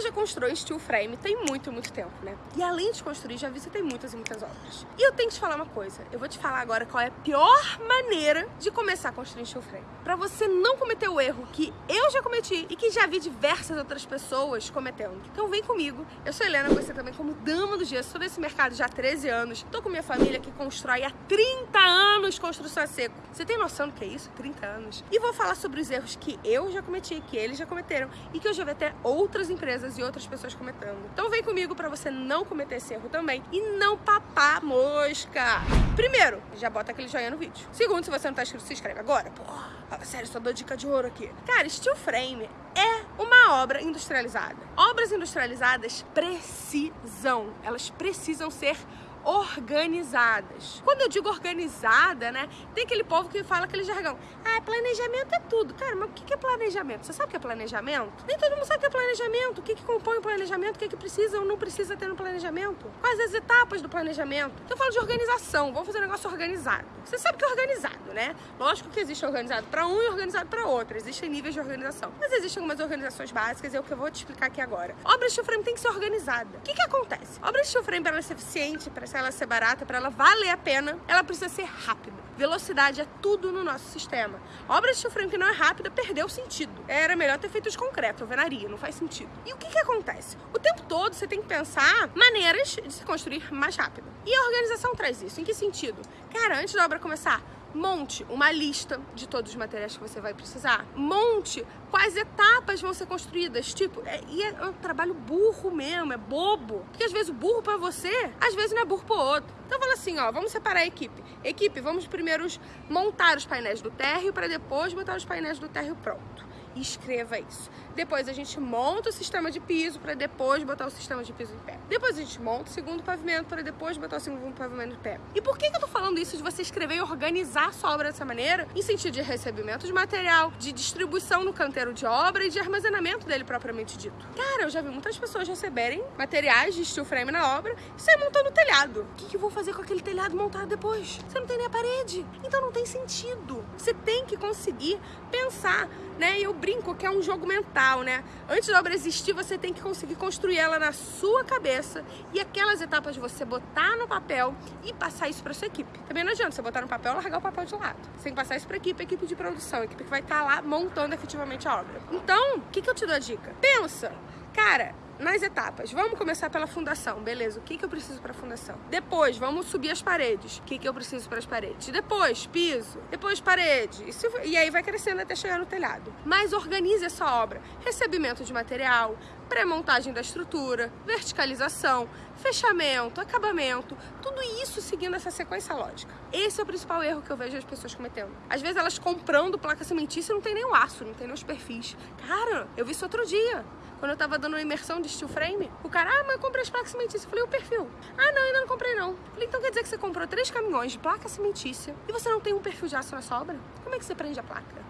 Eu já construo steel frame tem muito, muito tempo, né? E além de construir, já visitei muitas e muitas obras. E eu tenho que te falar uma coisa. Eu vou te falar agora qual é a pior maneira de começar a construir steel frame. Pra você não cometer o erro que eu já cometi e que já vi diversas outras pessoas cometendo. Então vem comigo. Eu sou Helena, você também como dama do gesso. Sou desse mercado já há 13 anos. Tô com minha família que constrói há 30 anos construção a seco. Você tem noção do que é isso? 30 anos. E vou falar sobre os erros que eu já cometi, que eles já cometeram e que eu já vi até outras empresas e outras pessoas cometendo. Então vem comigo para você não cometer esse erro também e não papar mosca. Primeiro, já bota aquele joinha no vídeo. Segundo, se você não tá inscrito, se inscreve agora. Porra, sério, só dou dica de ouro aqui. Cara, steel frame é uma obra industrializada. Obras industrializadas precisam, elas precisam ser organizadas. Quando eu digo organizada, né, tem aquele povo que fala aquele jargão. Ah, planejamento é tudo. Cara, mas o que é planejamento? Você sabe o que é planejamento? Nem todo mundo sabe o que é planejamento. O que, que compõe o planejamento? O que, que precisa ou não precisa ter no planejamento? Quais as etapas do planejamento? Então eu falo de organização. Vamos fazer um negócio organizado. Você sabe que é organizado, né? Lógico que existe organizado para um e organizado para outro. Existem níveis de organização. Mas existem algumas organizações básicas e é o que eu vou te explicar aqui agora. Obra de frame tem que ser organizada. O que, que acontece? Obra de frame, para ela ser eficiente, para ela ser barata, para ela valer a pena, ela precisa ser rápida. Velocidade é tudo no nosso sistema. Obra de frame que não é rápida perdeu o sentido. Era melhor ter feito de concreto, alvenaria, não faz sentido. E o que, que acontece? O tempo todo você tem que pensar maneiras de se construir mais rápido. E a organização traz isso. Em que sentido? Cara, antes da obra começar, Monte uma lista de todos os materiais que você vai precisar. Monte quais etapas vão ser construídas. Tipo, é, e é um trabalho burro mesmo, é bobo. Porque às vezes o burro para você, às vezes não é burro pro outro. Então fala assim, ó, vamos separar a equipe. Equipe, vamos primeiro montar os painéis do térreo para depois botar os painéis do térreo pronto escreva isso. Depois a gente monta o sistema de piso para depois botar o sistema de piso em pé. Depois a gente monta o segundo pavimento para depois botar o segundo pavimento em pé. E por que, que eu tô falando isso de você escrever e organizar a sua obra dessa maneira? Em sentido de recebimento de material, de distribuição no canteiro de obra e de armazenamento dele propriamente dito. Cara, eu já vi muitas pessoas receberem materiais de steel frame na obra e sair montando o telhado. O que, que eu vou fazer com aquele telhado montado depois? Você não tem nem a parede. Então não tem sentido. Você tem que conseguir pensar, né? Eu brinco que é um jogo mental, né? Antes da obra existir, você tem que conseguir construir ela na sua cabeça e aquelas etapas você botar no papel e passar isso para sua equipe. Também não adianta você botar no papel e largar o papel de lado. Você tem que passar isso para equipe, equipe de produção, equipe que vai estar tá lá montando efetivamente a obra. Então, o que, que eu te dou a dica? Pensa, cara, nas etapas. Vamos começar pela fundação, beleza? O que, que eu preciso para a fundação? Depois, vamos subir as paredes. O que, que eu preciso para as paredes? Depois, piso. Depois, parede. E, e aí vai crescendo até chegar no telhado. Mas organize essa obra. Recebimento de material, pré-montagem da estrutura, verticalização, fechamento, acabamento, tudo isso seguindo essa sequência lógica. Esse é o principal erro que eu vejo as pessoas cometendo. Às vezes elas comprando placa cimentícia não tem nem o aço, não tem nem os perfis. Cara, eu vi isso outro dia. Quando eu tava dando uma imersão de steel frame, o cara, ah, mas eu comprei as placas cimentícias. Eu falei, o perfil. Ah, não, ainda não comprei não. Eu falei, então quer dizer que você comprou três caminhões de placa cimentícia e você não tem um perfil de aço na sobra? Como é que você prende a placa?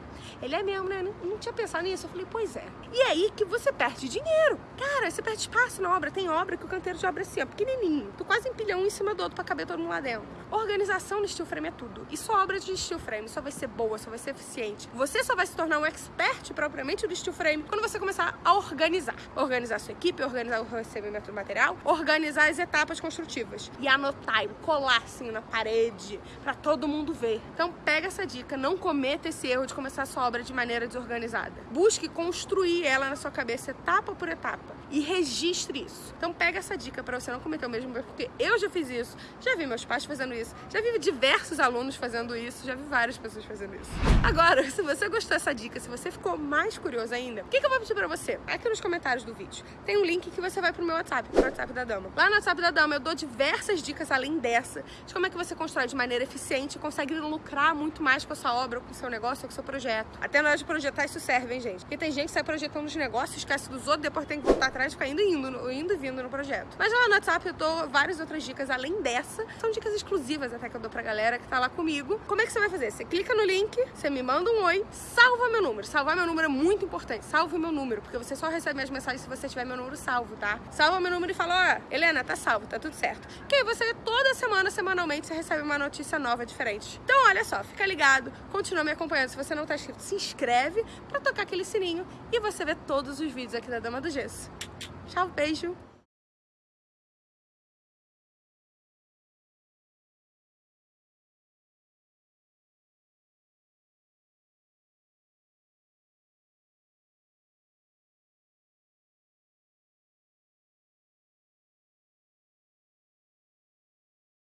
Ele é mesmo, né? Não, não tinha pensado nisso. Eu falei, pois é. E é aí que você perde dinheiro. Cara, você perde espaço na obra. Tem obra que o canteiro de obra é assim, ó, pequenininho. Tu quase empilha um em cima do outro pra caber todo mundo lá dentro. Organização no steel frame é tudo. E sua obra de steel frame só vai ser boa, só vai ser eficiente. Você só vai se tornar um expert propriamente do steel frame quando você começar a organizar. Organizar sua equipe, organizar o recebimento do material, organizar as etapas construtivas. E anotar e colar assim na parede pra todo mundo ver. Então pega essa dica, não cometa esse erro de começar a sua obra de maneira desorganizada. Busque construir ela na sua cabeça etapa por etapa e registre isso. Então pega essa dica para você não cometer o mesmo erro, porque eu já fiz isso, já vi meus pais fazendo isso, já vi diversos alunos fazendo isso, já vi várias pessoas fazendo isso. Agora, se você gostou dessa dica, se você ficou mais curioso ainda, o que, que eu vou pedir para você? Aqui nos comentários do vídeo tem um link que você vai pro meu WhatsApp, pro WhatsApp da Dama. Lá no WhatsApp da Dama eu dou diversas dicas além dessa, de como é que você constrói de maneira eficiente e consegue lucrar muito mais com a sua obra, com o seu negócio, com o seu projeto. Até na hora de projetar isso serve, hein, gente? Porque tem gente que sai projetando os negócios, esquece dos outros, depois tem que voltar atrás e ficar indo e indo, indo vindo no projeto. Mas lá no WhatsApp eu dou várias outras dicas além dessa. São dicas exclusivas até que eu dou pra galera que tá lá comigo. Como é que você vai fazer? Você clica no link, você me manda um oi, salva meu número. Salvar meu número é muito importante. Salve meu número, porque você só recebe minhas mensagens se você tiver meu número salvo, tá? Salva meu número e fala, ó, Helena, tá salvo, tá tudo certo. Que aí você, toda semana, semanalmente, você recebe uma notícia nova, diferente. Então, olha só, fica ligado, continua me acompanhando. Se você não tá inscrito, se inscreve pra tocar aquele sininho e você vê todos os vídeos aqui da Dama do Gesso. Tchau, beijo.